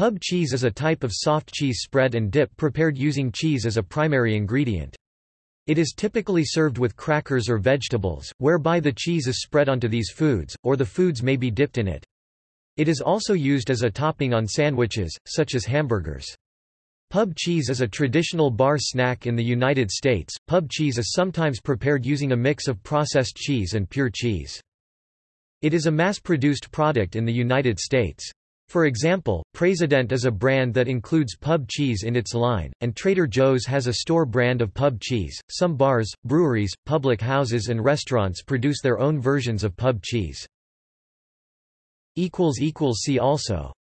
Pub cheese is a type of soft cheese spread and dip prepared using cheese as a primary ingredient. It is typically served with crackers or vegetables, whereby the cheese is spread onto these foods, or the foods may be dipped in it. It is also used as a topping on sandwiches, such as hamburgers. Pub cheese is a traditional bar snack in the United States. Pub cheese is sometimes prepared using a mix of processed cheese and pure cheese. It is a mass-produced product in the United States. For example, President is a brand that includes pub cheese in its line, and Trader Joe's has a store brand of pub cheese. Some bars, breweries, public houses, and restaurants produce their own versions of pub cheese. See also